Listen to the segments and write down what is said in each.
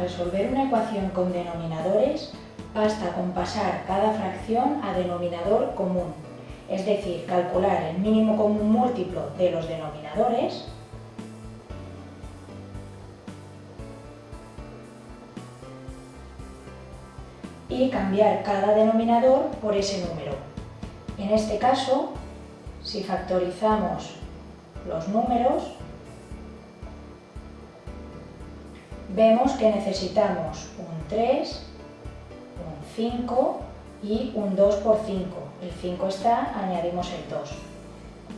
Resolver una ecuación con denominadores, basta con pasar cada fracción a denominador común, es decir, calcular el mínimo común múltiplo de los denominadores y cambiar cada denominador por ese número. En este caso, si factorizamos los números, vemos que necesitamos un 3, un 5 y un 2 por 5. El 5 está, añadimos el 2.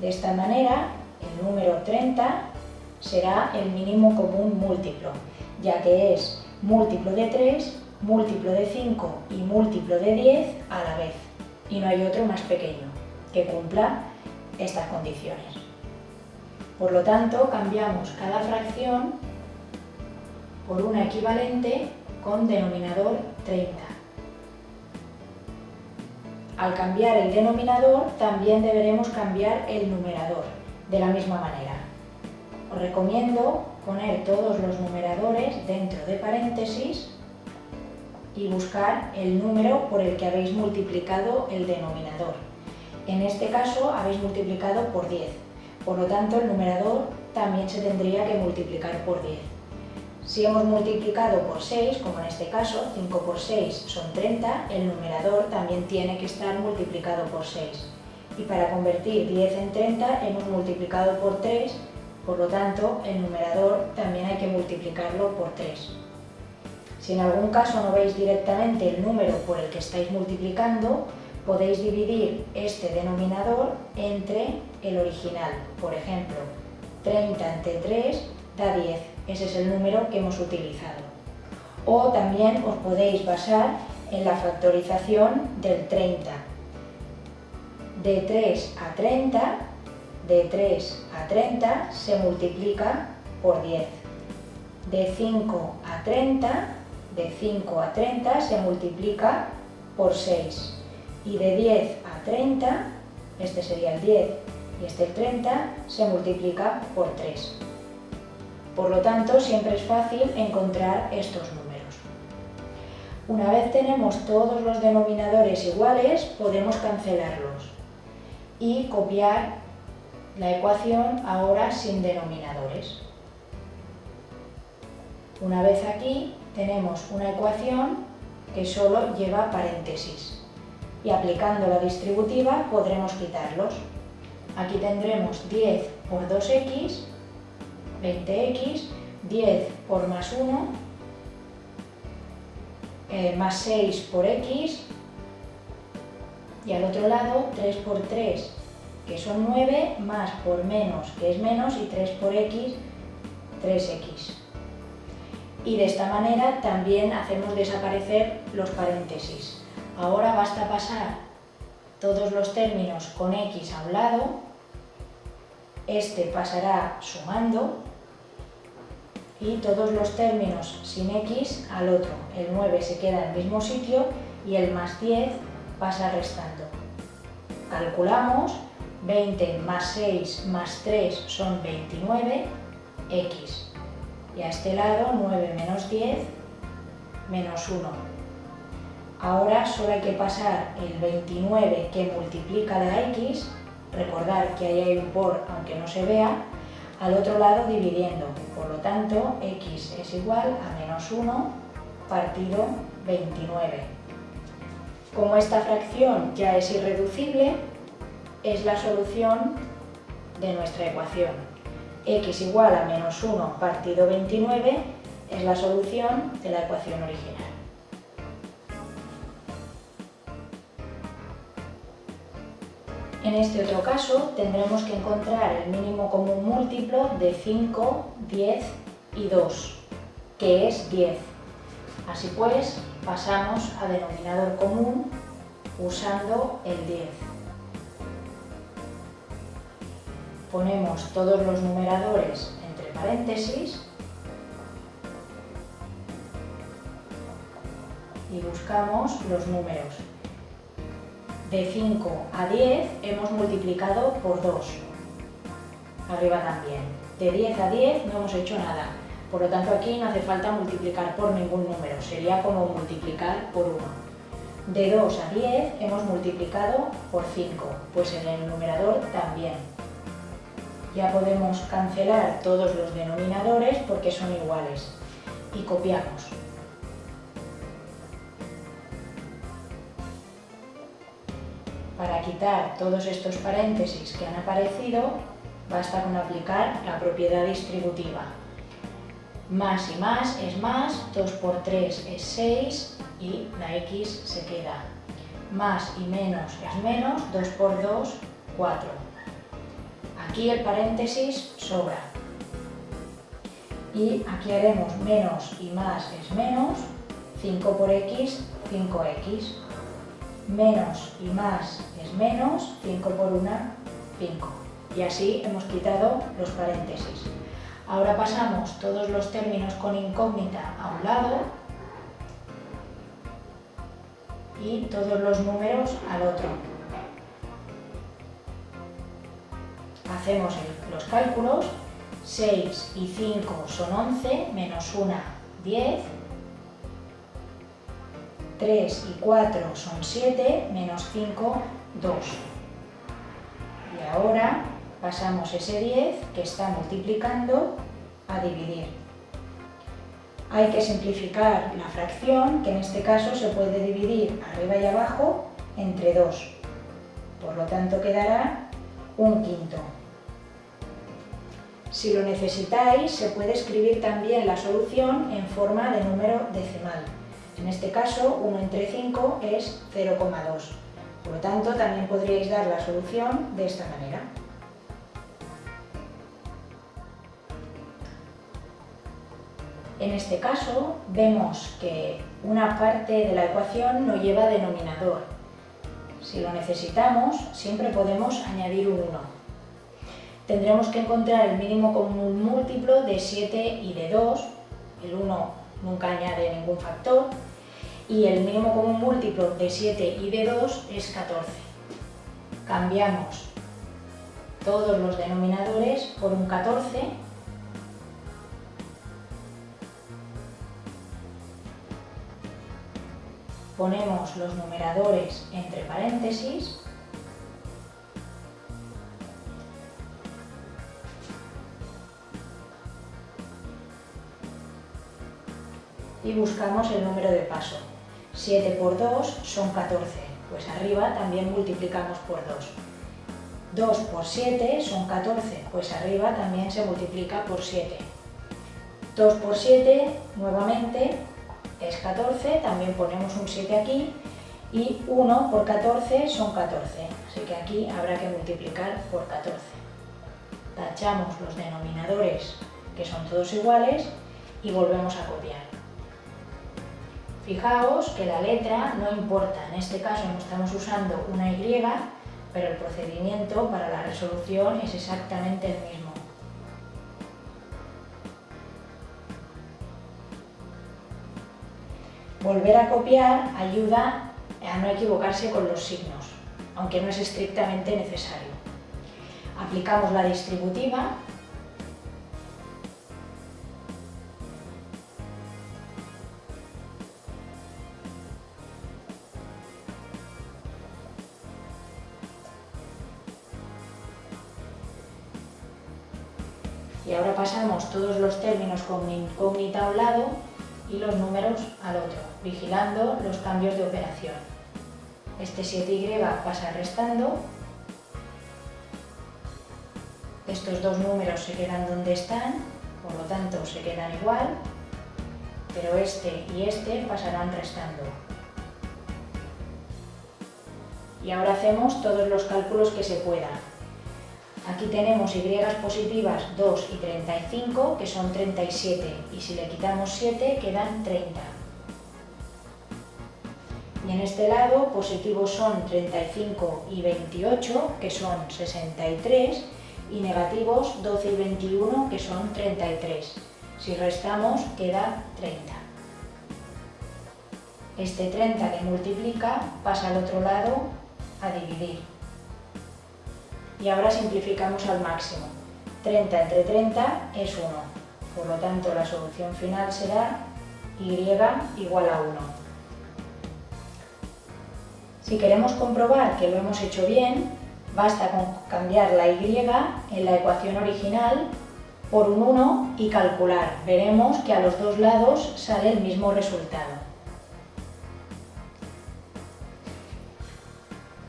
De esta manera, el número 30 será el mínimo común múltiplo, ya que es múltiplo de 3, múltiplo de 5 y múltiplo de 10 a la vez. Y no hay otro más pequeño que cumpla estas condiciones. Por lo tanto, cambiamos cada fracción por una equivalente con denominador 30. Al cambiar el denominador, también deberemos cambiar el numerador, de la misma manera. Os recomiendo poner todos los numeradores dentro de paréntesis y buscar el número por el que habéis multiplicado el denominador. En este caso habéis multiplicado por 10, por lo tanto el numerador también se tendría que multiplicar por 10. Si hemos multiplicado por 6, como en este caso, 5 por 6 son 30, el numerador también tiene que estar multiplicado por 6. Y para convertir 10 en 30 hemos multiplicado por 3, por lo tanto el numerador también hay que multiplicarlo por 3. Si en algún caso no veis directamente el número por el que estáis multiplicando, podéis dividir este denominador entre el original. Por ejemplo, 30 entre 3 da 10. Ese es el número que hemos utilizado. O también os podéis basar en la factorización del 30. De 3 a 30, de 3 a 30 se multiplica por 10. De 5 a 30, de 5 a 30 se multiplica por 6. Y de 10 a 30, este sería el 10 y este el 30, se multiplica por 3. Por lo tanto, siempre es fácil encontrar estos números. Una vez tenemos todos los denominadores iguales, podemos cancelarlos y copiar la ecuación ahora sin denominadores. Una vez aquí, tenemos una ecuación que solo lleva paréntesis y aplicando la distributiva podremos quitarlos. Aquí tendremos 10 por 2x 20x, 10 por más 1, eh, más 6 por x, y al otro lado 3 por 3, que son 9, más por menos, que es menos, y 3 por x, 3x. Y de esta manera también hacemos desaparecer los paréntesis. Ahora basta pasar todos los términos con x a un lado, este pasará sumando y todos los términos sin x al otro. El 9 se queda en el mismo sitio y el más 10 pasa restando. Calculamos 20 más 6 más 3 son 29, x. Y a este lado 9 menos 10 menos 1. Ahora solo hay que pasar el 29 que multiplica la x, recordar que ahí hay un por aunque no se vea, al otro lado dividiendo. Por lo tanto, x es igual a menos 1 partido 29. Como esta fracción ya es irreducible, es la solución de nuestra ecuación. x igual a menos 1 partido 29 es la solución de la ecuación original. En este otro caso tendremos que encontrar el mínimo común múltiplo de 5, 10 y 2, que es 10. Así pues, pasamos a denominador común usando el 10. Ponemos todos los numeradores entre paréntesis y buscamos los números de 5 a 10 hemos multiplicado por 2. Arriba también. De 10 a 10 no hemos hecho nada. Por lo tanto aquí no hace falta multiplicar por ningún número, sería como multiplicar por 1. De 2 a 10 hemos multiplicado por 5, pues en el numerador también. Ya podemos cancelar todos los denominadores porque son iguales. Y copiamos. Para quitar todos estos paréntesis que han aparecido, basta con aplicar la propiedad distributiva. Más y más es más, 2 por 3 es 6 y la x se queda. Más y menos es menos, 2 por 2, 4. Aquí el paréntesis sobra. Y aquí haremos menos y más es menos, 5 por x, 5x. Menos y más es menos, 5 por 1, 5. Y así hemos quitado los paréntesis. Ahora pasamos todos los términos con incógnita a un lado y todos los números al otro. Hacemos los cálculos. 6 y 5 son 11, menos 1, 10. 3 y 4 son 7, menos 5, 2. Y ahora pasamos ese 10 que está multiplicando a dividir. Hay que simplificar la fracción, que en este caso se puede dividir arriba y abajo entre 2. Por lo tanto quedará un quinto. Si lo necesitáis, se puede escribir también la solución en forma de número decimal. En este caso, 1 entre 5 es 0,2. Por lo tanto, también podríais dar la solución de esta manera. En este caso vemos que una parte de la ecuación no lleva denominador. Si lo necesitamos, siempre podemos añadir un 1. Tendremos que encontrar el mínimo común múltiplo de 7 y de 2. El 1 nunca añade ningún factor. Y el mínimo común múltiplo de 7 y de 2 es 14. Cambiamos todos los denominadores por un 14 ponemos los numeradores entre paréntesis y buscamos el número de paso. 7 por 2 son 14, pues arriba también multiplicamos por 2. 2 por 7 son 14, pues arriba también se multiplica por 7. 2 por 7, nuevamente, es 14, también ponemos un 7 aquí, y 1 por 14 son 14, así que aquí habrá que multiplicar por 14. Tachamos los denominadores, que son todos iguales, y volvemos a copiar. Fijaos que la letra no importa, en este caso no estamos usando una Y, pero el procedimiento para la resolución es exactamente el mismo. Volver a copiar ayuda a no equivocarse con los signos, aunque no es estrictamente necesario. Aplicamos la distributiva términos con incógnita a un lado y los números al otro, vigilando los cambios de operación. Este 7y pasa restando, estos dos números se quedan donde están, por lo tanto se quedan igual, pero este y este pasarán restando. Y ahora hacemos todos los cálculos que se puedan. Aquí tenemos y positivas 2 y 35, que son 37, y si le quitamos 7 quedan 30. Y en este lado positivos son 35 y 28, que son 63, y negativos 12 y 21, que son 33. Si restamos queda 30. Este 30 que multiplica pasa al otro lado a dividir y ahora simplificamos al máximo. 30 entre 30 es 1, Por lo tanto, la solución final será y igual a 1. Si queremos comprobar que lo hemos hecho bien, basta con cambiar la y en la ecuación original por un 1 y calcular. Veremos que a los dos lados sale el mismo resultado.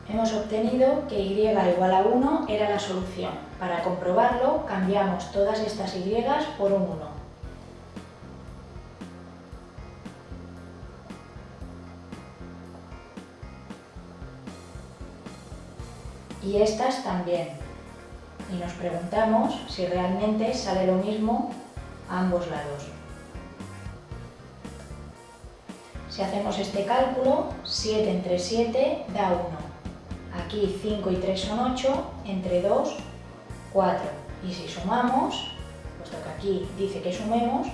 Hemos obtenido que y igual a 1 era la solución. Para comprobarlo, cambiamos todas estas y por un 1. y estas también. Y nos preguntamos si realmente sale lo mismo a ambos lados. Si hacemos este cálculo, 7 entre 7 da 1. Aquí 5 y 3 son 8, entre 2, 4. Y si sumamos, puesto que aquí dice que sumemos,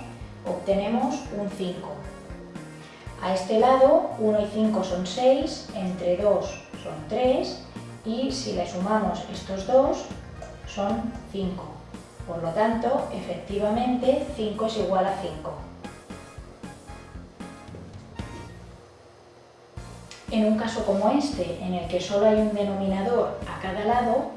obtenemos un 5. A este lado, 1 y 5 son 6, entre 2 son 3 y si le sumamos estos dos son 5. Por lo tanto, efectivamente, 5 es igual a 5. En un caso como este, en el que solo hay un denominador a cada lado,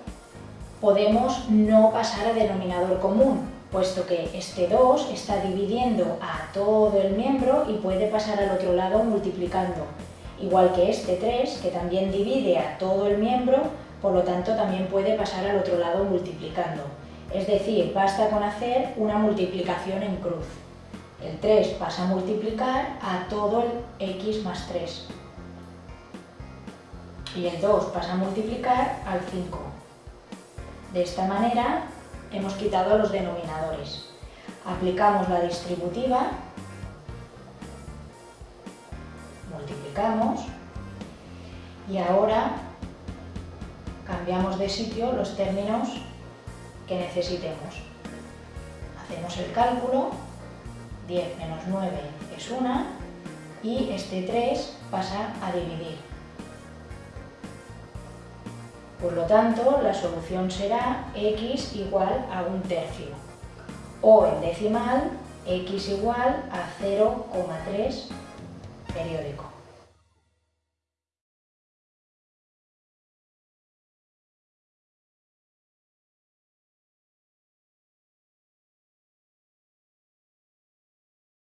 podemos no pasar a denominador común, puesto que este 2 está dividiendo a todo el miembro y puede pasar al otro lado multiplicando igual que este 3, que también divide a todo el miembro, por lo tanto también puede pasar al otro lado multiplicando. Es decir, basta con hacer una multiplicación en cruz. El 3 pasa a multiplicar a todo el x más 3. Y el 2 pasa a multiplicar al 5. De esta manera hemos quitado los denominadores. Aplicamos la distributiva multiplicamos y ahora cambiamos de sitio los términos que necesitemos. Hacemos el cálculo, 10 menos 9 es 1 y este 3 pasa a dividir. Por lo tanto, la solución será x igual a un tercio o en decimal x igual a 0,3 periódico.